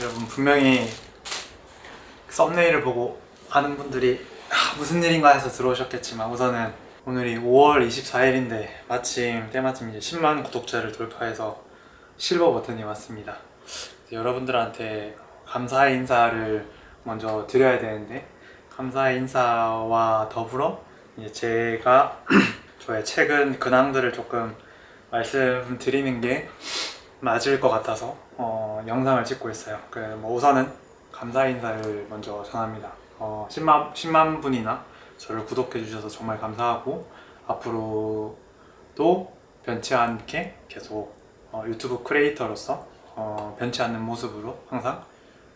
여러분 분명히 썸네일을 보고 아는 분들이 아, 무슨 일인가 해서 들어오셨겠지만 우선은 오늘이 5월 24일인데 마침 때마침 이제 10만 구독자를 돌파해서 실버 버튼이 왔습니다 여러분들한테 감사의 인사를 먼저 드려야 되는데 감사의 인사와 더불어 이제 제가 저의 최근 근황들을 조금 말씀드리는 게 맞을 것 같아서 어, 영상을 찍고 있어요. 그 뭐 우선은 감사 인사를 먼저 전합니다. 어, 10만 10만 분이나 저를 구독해 주셔서 정말 감사하고 앞으로도 변치 않게 계속 어, 유튜브 크리에이터로서 어, 변치 않는 모습으로 항상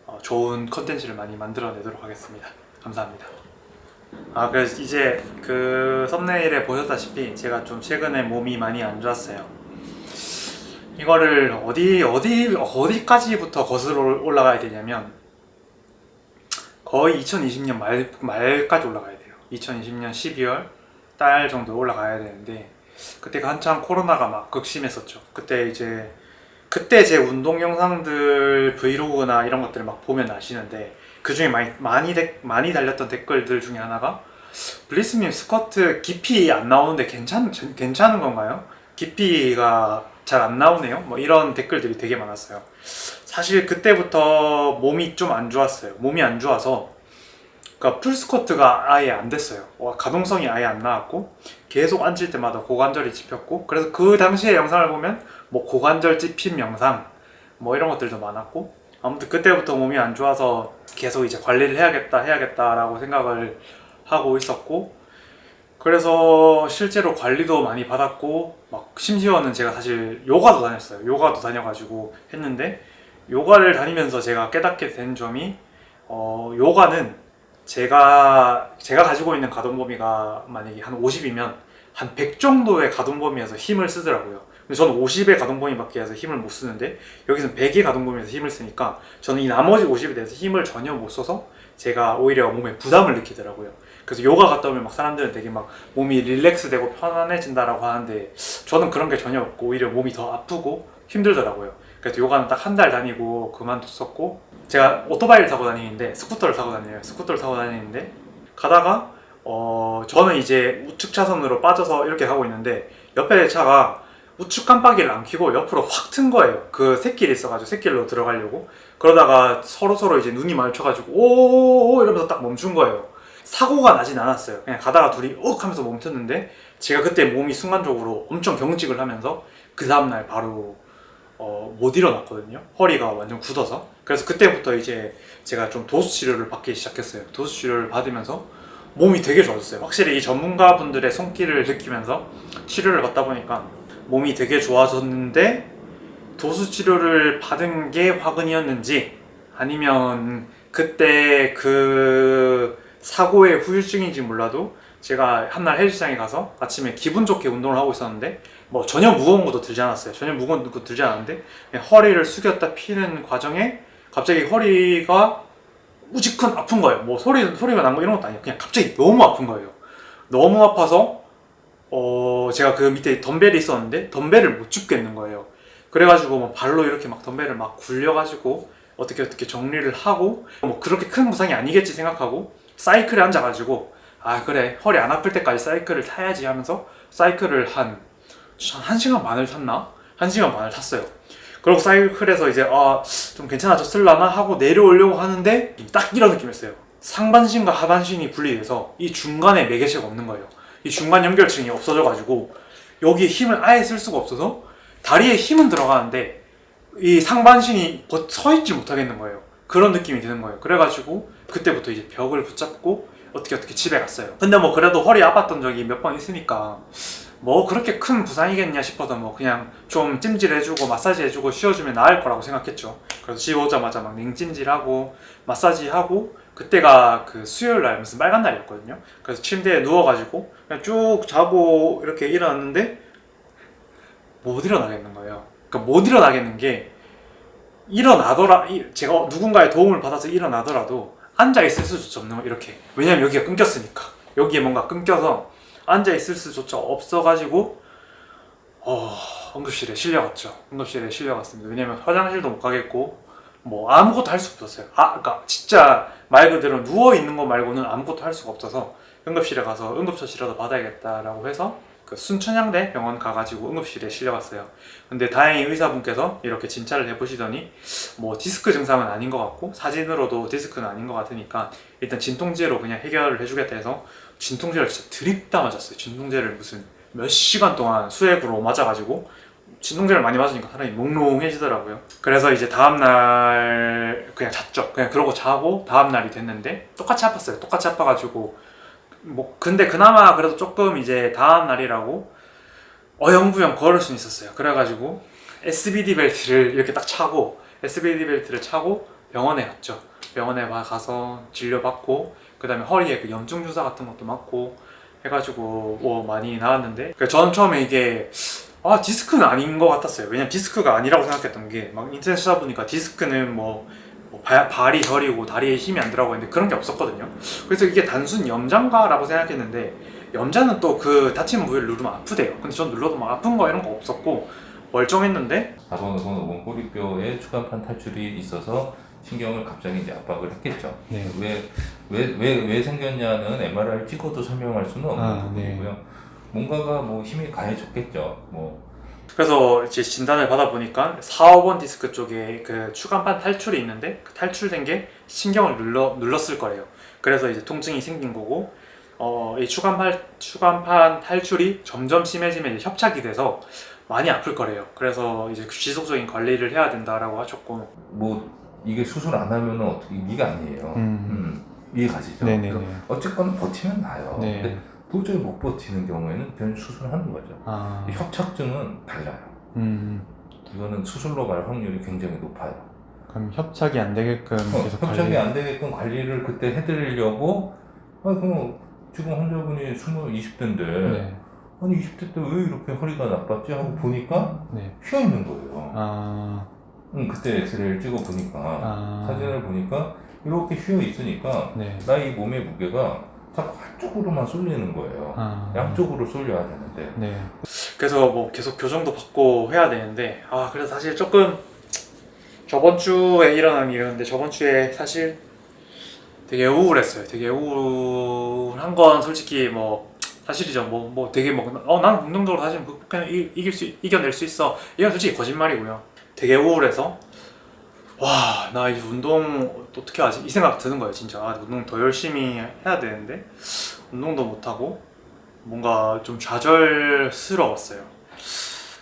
어, 좋은 컨텐츠를 많이 만들어내도록 하겠습니다. 감사합니다. 아 그래서 이제 그 썸네일에 보셨다시피 제가 좀 최근에 몸이 많이 안 좋았어요. 이거를 어디 어디 어디까지부터 거슬러 올라가야 되냐면 거의 2020년 말 말까지 올라가야 돼요. 2020년 12월 달 정도 올라가야 되는데 그때가 한창 코로나가 막 극심했었죠. 그때 이제 그때 제 운동 영상들 브이로그나 이런 것들을 막 보면 아시는데 그 중에 많이 많이 데, 많이 달렸던 댓글들 중에 하나가 블리스님 스쿼트 깊이 안 나오는데 괜찮 괜찮은 건가요? 깊이가 잘 안 나오네요. 뭐 이런 댓글들이 되게 많았어요. 사실 그때부터 몸이 좀 안 좋았어요. 몸이 안 좋아서 그러니까 풀스쿼트가 아예 안 됐어요. 와, 가동성이 아예 안 나왔고 계속 앉을 때마다 고관절이 찝혔고 그래서 그 당시의 영상을 보면 뭐 고관절 찝힌 영상 뭐 이런 것들도 많았고 아무튼 그때부터 몸이 안 좋아서 계속 이제 관리를 해야겠다 해야겠다 라고 생각을 하고 있었고 그래서 실제로 관리도 많이 받았고 막 심지어는 제가 사실 요가도 다녔어요 요가도 다녀가지고 했는데 요가를 다니면서 제가 깨닫게 된 점이 어, 요가는 제가 제가 가지고 있는 가동 범위가 만약에 한 50이면 한 100 정도의 가동 범위에서 힘을 쓰더라고요. 근데 저는 50의 가동 범위밖에 해서 힘을 못 쓰는데 여기서는 100의 가동 범위에서 힘을 쓰니까 저는 이 나머지 50에 대해서 힘을 전혀 못 써서 제가 오히려 몸에 부담을 느끼더라고요. 그래서 요가 갔다 오면 막 사람들은 되게 막 몸이 relax 되고 편안해진다라고 하는데 저는 그런 게 전혀 없고 오히려 몸이 더 아프고 힘들더라고요. 그래서 요가는 딱 한 달 다니고 그만뒀었고 제가 오토바이를 타고 다니는데 스쿠터를 타고 다녀요. 스쿠터를 타고 다니는데 가다가 어 저는 이제 우측 차선으로 빠져서 이렇게 가고 있는데 옆에 차가 우측 깜빡이를 안 켜고 옆으로 확 튼 거예요. 그 새길이 있어가지고 새길로 들어가려고 그러다가 서로 서로 이제 눈이 마주쳐가지고 오오오 이러면서 딱 멈춘 거예요. 사고가 나진 않았어요. 그냥 가다가 둘이 욱 하면서 멈췄는데 제가 그때 몸이 순간적으로 엄청 경직을 하면서 그 다음날 바로 어, 못 일어났거든요. 허리가 완전 굳어서. 그래서 그때부터 이제 제가 좀 도수 치료를 받기 시작했어요. 도수 치료를 받으면서 몸이 되게 좋아졌어요. 확실히 이 전문가분들의 손길을 느끼면서 치료를 받다 보니까 몸이 되게 좋아졌는데 도수 치료를 받은 게 화근이었는지 아니면 그때 그 사고의 후유증인지 몰라도 제가 한날 헬스장에 가서 아침에 기분 좋게 운동을 하고 있었는데 뭐 전혀 무거운 것도 들지 않았어요. 전혀 무거운 것도 들지 않았는데 허리를 숙였다 피는 과정에 갑자기 허리가 우직큰 아픈 거예요. 뭐 소리 소리가 난 거 이런 것도 아니에요. 그냥 갑자기 너무 아픈 거예요. 너무 아파서 어 제가 그 밑에 덤벨이 있었는데 덤벨을 못 줍겠는 거예요. 그래가지고 뭐 발로 이렇게 막 덤벨을 막 굴려가지고 어떻게 어떻게 정리를 하고 뭐 그렇게 큰 부상이 아니겠지 생각하고 사이클에 앉아가지고 아 그래. 허리 안 아플 때까지 사이클을 타야지 하면서 사이클을 한, 한 1시간 반을 탔나? 1시간 반을 탔어요. 그리고 사이클에서 이제 아 좀 괜찮아졌을라나? 하고 내려오려고 하는데 딱 이런 느낌이었어요. 상반신과 하반신이 분리돼서 이 중간에 매개체가 없는 거예요. 이 중간 연결층이 없어져 가지고 여기에 힘을 아예 쓸 수가 없어서 다리에 힘은 들어가는데 이 상반신이 서 있지 못하겠는 거예요. 그런 느낌이 드는 거예요. 그래가지고 그때부터 이제 벽을 붙잡고 어떻게 어떻게 집에 갔어요 근데 뭐 그래도 허리 아팠던 적이 몇 번 있으니까 뭐 그렇게 큰 부상이겠냐 싶어서 뭐 그냥 좀 찜질해주고 마사지해주고 쉬어주면 나을 거라고 생각했죠 그래서 집 오자마자 막 냉찜질하고 마사지하고 그때가 그 수요일 날 무슨 빨간 날이었거든요. 그래서 침대에 누워가지고 그냥 쭉 자고 이렇게 일어났는데 못 일어나겠는 거예요. 그러니까 못 일어나겠는 게 일어나더라 이- 제가 누군가의 도움을 받아서 일어나더라도 앉아 있을 수조차 없는 거 이렇게 왜냐면 여기가 끊겼으니까 여기에 뭔가 끊겨서 앉아 있을 수조차 없어가지고 어 응급실에 실려갔죠. 응급실에 실려갔습니다. 왜냐면 화장실도 못 가겠고 뭐 아무것도 할 수가 없었어요. 아, 그러니까 진짜 말 그대로 누워 있는 거 말고는 아무것도 할 수가 없어서 응급실에 가서 응급처치라도 받아야겠다라고 해서 그 순천향대 병원 가가지고 응급실에 실려갔어요. 근데 다행히 의사분께서 이렇게 진찰을 해보시더니 뭐 디스크 증상은 아닌 것 같고 사진으로도 디스크는 아닌 것 같으니까 일단 진통제로 그냥 해결을 해주겠다 해서 진통제를 진짜 드립다 맞았어요. 진통제를 무슨 몇 시간 동안 수액으로 맞아가지고 진통제를 많이 맞으니까 사람이 몽롱해지더라고요. 그래서 이제 다음날 그냥 잤죠. 그냥 그러고 자고 다음날이 됐는데 똑같이 아팠어요. 똑같이 아파가지고 뭐 근데 그나마 그래도 조금 이제 다음 날이라고 어영부영 걸을 수는 있었어요. 그래가지고 SBD 벨트를 이렇게 딱 차고 SBD 벨트를 차고 병원에 갔죠. 병원에 와- 가서 진료받고 그 다음에 허리에 그 염증 주사 같은 것도 맞고 해가지고 뭐 많이 나왔는데 저는 처음에 이게 아 디스크는 아닌 것 같았어요. 왜냐면 디스크가 아니라고 생각했던 게 막 인터넷 찾아보니까 디스크는 뭐, 뭐 발, 발이 저리고 다리에 힘이 안 들어가고 있는데 그런 게 없었거든요. 그래서 이게 단순 염장가 라고 생각했는데 염자는 또 그 다친 부위를 누르면 아프대요. 근데 전 눌러도 막 아픈 거 이런 거 없었고 멀쩡했는데 4번, 5번, 5번 꼬리뼈에 추간판 탈출이 있어서 신경을 갑자기 이제 압박을 했겠죠. 네. 왜, 왜, 왜, 왜 생겼냐는 MRI를 찍어도 설명할 수는 없는 아, 부분이고요. 뭔가가 뭐 힘이 가해졌겠죠. 뭐 그래서 이제 진단을 받아보니까 4, 5번 디스크 쪽에 그 추간판 탈출이 있는데 그 탈출된 게 신경을 눌러, 눌렀을 거예요. 그래서 이제 통증이 생긴 거고 어, 이 추간판, 추간판 탈출이 점점 심해지면 이제 협착이 돼서 많이 아플 거래요. 그래서 이제 지속적인 관리를 해야 된다라고 하셨고 뭐 이게 수술 안 하면은 어떻게 이게 아니에요. 음. 음, 이해 가시죠? 네네네. 어쨌건 버티면 나요. 네. 도저히 못 버티는 경우에는 그냥 수술하는 거죠. 아, 협착증은 달라요. 음, 이거는 수술로 갈 확률이 굉장히 높아요. 그럼 협착이 안 되게끔 어, 협착이 안 되게끔 관리를 그때 해드리려고 아 그럼 지금 환자분이 20, 20대인데 네, 아니 20대 때 왜 이렇게 허리가 나빴지 하고 보니까 네. 휘어 있는 거예요. 아, 응, 그때 엑스레이를 찍어 보니까 아, 사진을 보니까 이렇게 휘어 있으니까 네. 나이 몸의 무게가 한쪽으로만 쏠리는 거예요. 아, 양쪽으로 쏠려야 되는데 네. 그래서 뭐 계속 교정도 받고 해야 되는데 아 그래서 사실 조금 저번 주에 일어난 일이었는데 저번 주에 사실 되게 우울했어요. 되게 우울한 건 솔직히 뭐 사실이죠. 뭐 뭐 되게 뭐어 나는 긍정적으로 사실 극복해 이- 이길 수 이겨낼 수 있어. 이건 솔직히 거짓말이고요. 되게 우울해서 와 나 이제 운동 어떻게 하지 이 생각 드는 거예요 진짜 아, 운동 더 열심히 해야 되는데 운동도 못 하고 뭔가 좀 좌절스러웠어요.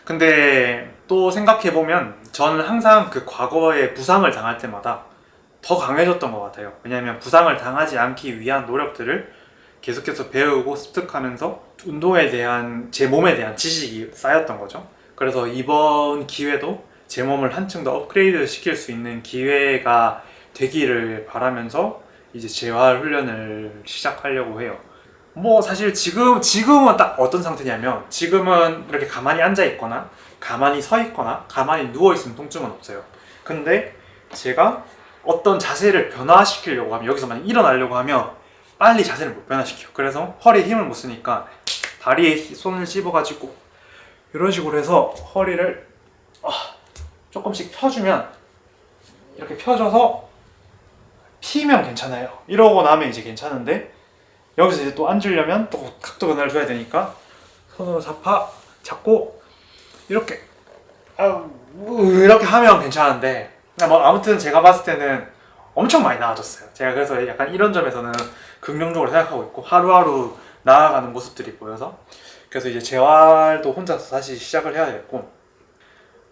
근데 또 생각해보면 저는 항상 그 과거에 부상을 당할 때마다 더 강해졌던 것 같아요. 왜냐하면 부상을 당하지 않기 위한 노력들을 계속해서 배우고 습득하면서 운동에 대한 제 몸에 대한 지식이 쌓였던 거죠. 그래서 이번 기회도 제 몸을 한층 더 업그레이드 시킬 수 있는 기회가 되기를 바라면서 이제 재활 훈련을 시작하려고 해요. 뭐 사실 지금 지금은 딱 어떤 상태냐면 지금은 이렇게 가만히 앉아 있거나 가만히 서 있거나 가만히 누워 있으면 통증은 없어요. 근데 제가 어떤 자세를 변화시키려고 하면 여기서 만약 일어나려고 하면 빨리 자세를 못 변화시켜. 그래서 허리에 힘을 못 쓰니까 다리에 히- 손을 찝어가지고 이런 식으로 해서 허리를 아, 조금씩 펴주면 이렇게 펴줘서 피면 괜찮아요. 이러고 나면 이제 괜찮은데 여기서 이제 또 앉으려면 또 각도 변화를 줘야 되니까 손으로 잡아 잡고 이렇게 아, 이렇게 하면 괜찮은데 뭐 아무튼 제가 봤을 때는 엄청 많이 나아졌어요. 제가 그래서 약간 이런 점에서는 긍정적으로 생각하고 있고 하루하루 나아가는 모습들이 보여서 그래서 이제 재활도 혼자서 다시 시작을 해야 되겠고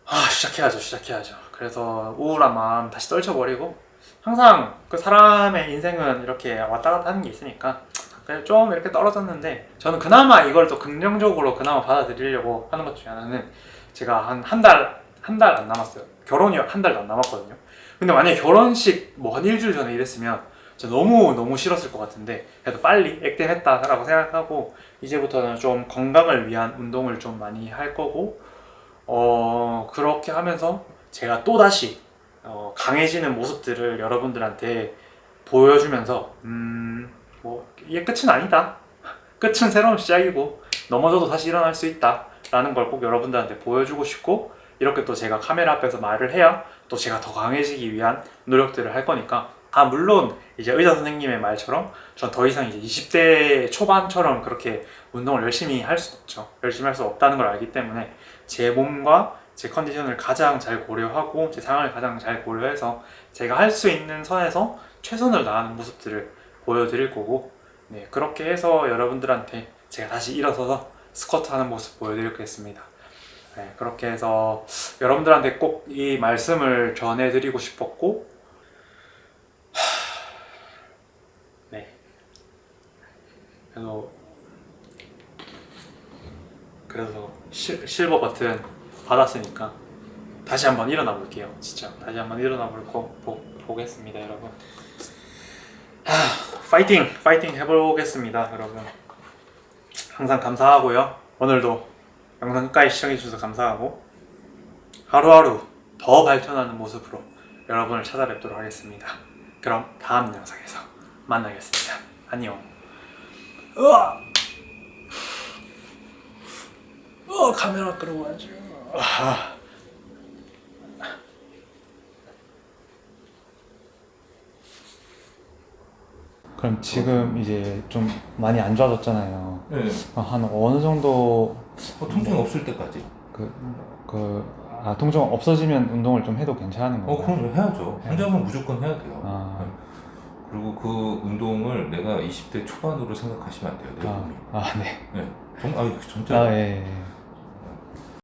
아 시작해야죠 시작해야죠. 그래서 우울한 마음 다시 떨쳐버리고 항상 그 사람의 인생은 이렇게 왔다 갔다 하는 게 있으니까 좀 이렇게 떨어졌는데 저는 그나마 이걸 또 긍정적으로 그나마 받아들이려고 하는 것 중에 하나는 제가 한 한 달 한 달 안 남았어요 결혼이 한 달도 안 남았거든요 근데 만약에 결혼식 뭐 한 일주일 전에 이랬으면 진짜 너무 너무 싫었을 것 같은데 그래도 빨리 액땜했다 라고 생각하고 이제부터는 좀 건강을 위한 운동을 좀 많이 할 거고 어 그렇게 하면서 제가 또 다시 어, 강해지는 모습들을 여러분들한테 보여주면서 음 뭐 이게 끝은 아니다. 끝은 새로운 시작이고 넘어져도 다시 일어날 수 있다 라는 걸 꼭 여러분들한테 보여주고 싶고 이렇게 또 제가 카메라 앞에서 말을 해야 또 제가 더 강해지기 위한 노력들을 할 거니까 아 물론 이제 의사 선생님의 말처럼 전 더 이상 이제 20대 초반처럼 그렇게 운동을 열심히 할 수 없죠. 열심히 할 수 없다는 걸 알기 때문에 제 몸과 제 컨디션을 가장 잘 고려하고 제 상황을 가장 잘 고려해서 제가 할 수 있는 선에서 최선을 다하는 모습들을 보여드릴 거고 네 그렇게 해서 여러분들한테 제가 다시 일어서서 스쿼트 하는 모습 보여드리겠습니다. 네, 그렇게 해서 여러분들한테 꼭 이 말씀을 전해드리고 싶었고 하... 네 그래서 그래서 실, 실버 버튼 받았으니까 다시 한번 일어나 볼게요 진짜 다시 한번 일어나 볼거 보, 보겠습니다 여러분 하, 파이팅 파이팅 해보겠습니다 여러분 항상 감사하고요 오늘도 영상 끝까지 시청해주셔서 감사하고 하루하루 더 발전하는 모습으로 여러분을 찾아뵙도록 하겠습니다. 그럼 다음 영상에서 만나겠습니다. 안녕. 으아! 어 카메라 끌어와야지. 아. 그럼 지금 이제 좀 많이 안 좋아졌잖아요. 네. 한 어느 정도 어, 통증 없을 때까지. 그, 그, 아, 통증 없어지면 운동을 좀 해도 괜찮은 어, 건가요? 그럼 해야죠. 네. 환자분 무조건 해야 돼요. 아. 네. 그리고 그 운동을 내가 20대 초반으로 생각하시면 안 돼요. 내 아, 몸이. 아, 네. 네. 정, 아, 진짜. 아, 예, 예.